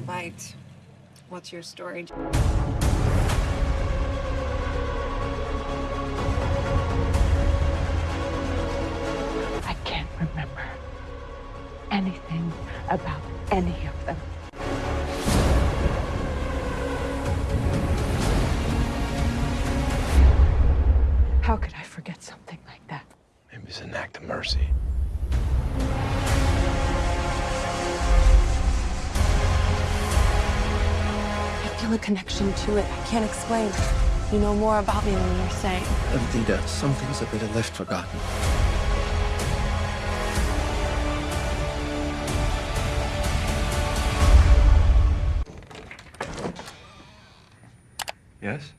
light. What's your story? I can't remember anything about any of them. How could I forget something like that? Maybe it's an act of mercy. Feel a connection to it. I can't explain. You know more about me than you're saying. Evita, some things are better left forgotten. Yes?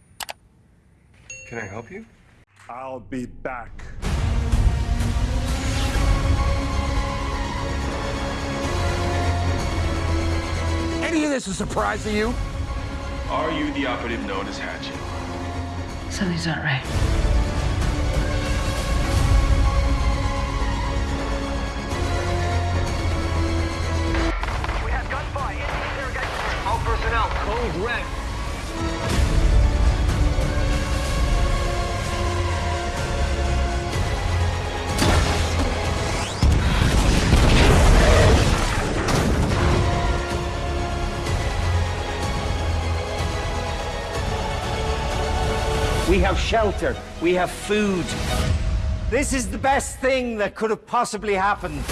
Can I help you? I'll be back. Any of this a surprise to you? Are you the operative known as Hatchet? Something's not right. We have gunfire. Interrogation. All personnel. Code red. We have shelter. We have food. This is the best thing that could have possibly happened.